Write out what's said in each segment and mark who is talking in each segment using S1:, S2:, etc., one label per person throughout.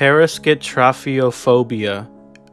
S1: Parasketrophiophobia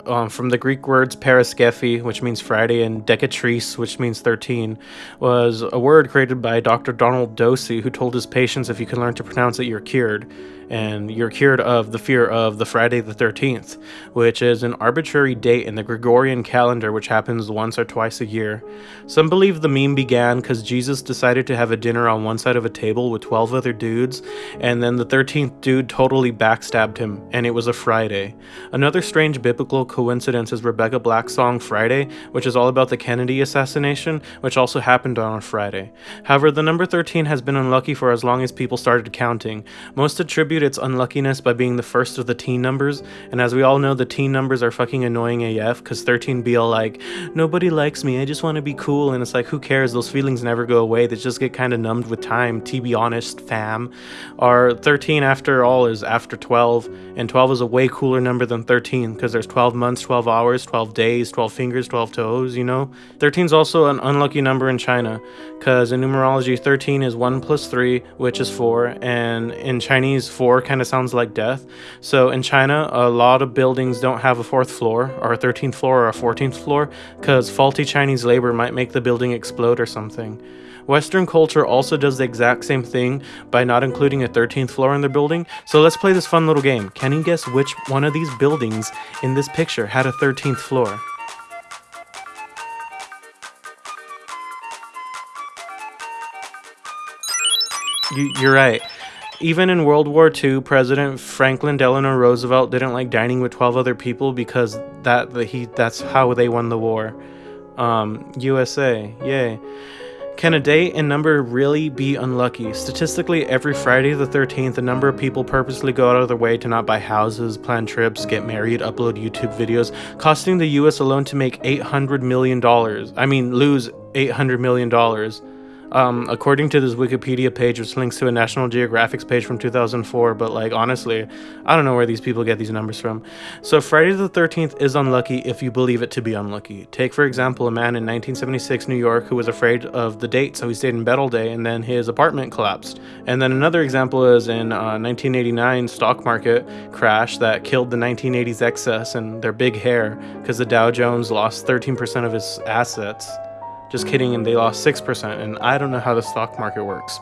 S1: um, from the Greek words paraskevi, which means Friday, and decatris, which means 13, was a word created by Dr. Donald Dossey, who told his patients if you can learn to pronounce it, you're cured and you're cured of the fear of the Friday the 13th, which is an arbitrary date in the Gregorian calendar which happens once or twice a year. Some believe the meme began because Jesus decided to have a dinner on one side of a table with 12 other dudes, and then the 13th dude totally backstabbed him, and it was a Friday. Another strange biblical coincidence is Rebecca Black's song Friday, which is all about the Kennedy assassination, which also happened on a Friday. However, the number 13 has been unlucky for as long as people started counting. Most attribute attribute its unluckiness by being the first of the teen numbers, and as we all know, the teen numbers are fucking annoying AF, because 13 be all like, nobody likes me, I just want to be cool, and it's like, who cares, those feelings never go away, they just get kind of numbed with time, to be honest, fam. Our 13, after all, is after 12, and 12 is a way cooler number than 13, because there's 12 months, 12 hours, 12 days, 12 fingers, 12 toes, you know? 13 is also an unlucky number in China, because in numerology, 13 is 1 plus 3, which is 4, and in Chinese, 4 4 kind of sounds like death. So in China, a lot of buildings don't have a fourth floor or a 13th floor or a 14th floor because faulty Chinese labor might make the building explode or something. Western culture also does the exact same thing by not including a 13th floor in their building. So let's play this fun little game. Can you guess which one of these buildings in this picture had a 13th floor? You, you're right. Even in World War II, President Franklin Delano Roosevelt didn't like dining with 12 other people because that he that's how they won the war. Um, USA, yay. Can a date and number really be unlucky? Statistically, every Friday the 13th, a number of people purposely go out of their way to not buy houses, plan trips, get married, upload YouTube videos, costing the US alone to make $800 million. I mean, lose $800 million. Um, according to this Wikipedia page, which links to a National Geographic's page from 2004, but like honestly, I don't know where these people get these numbers from. So Friday the 13th is unlucky if you believe it to be unlucky. Take for example a man in 1976 New York who was afraid of the date, so he stayed in bed all day, and then his apartment collapsed. And then another example is in uh, 1989 stock market crash that killed the 1980s excess and their big hair because the Dow Jones lost 13% of its assets. Just kidding, and they lost 6%, and I don't know how the stock market works.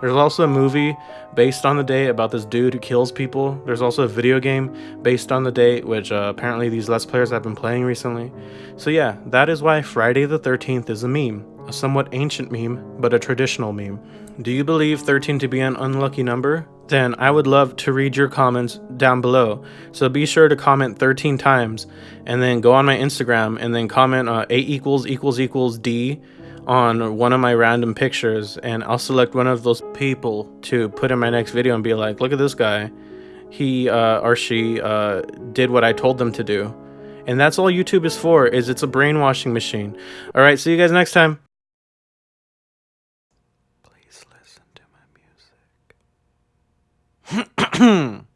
S1: There's also a movie based on the day about this dude who kills people. There's also a video game based on the date, which uh, apparently these Let's Players have been playing recently. So yeah, that is why Friday the 13th is a meme. A somewhat ancient meme, but a traditional meme. Do you believe 13 to be an unlucky number? Then I would love to read your comments down below. So be sure to comment 13 times and then go on my Instagram and then comment uh, A equals equals equals D on one of my random pictures and I'll select one of those people to put in my next video and be like, look at this guy. He uh, or she uh, did what I told them to do. And that's all YouTube is for, is it's a brainwashing machine. All right, see you guys next time. Please listen ん?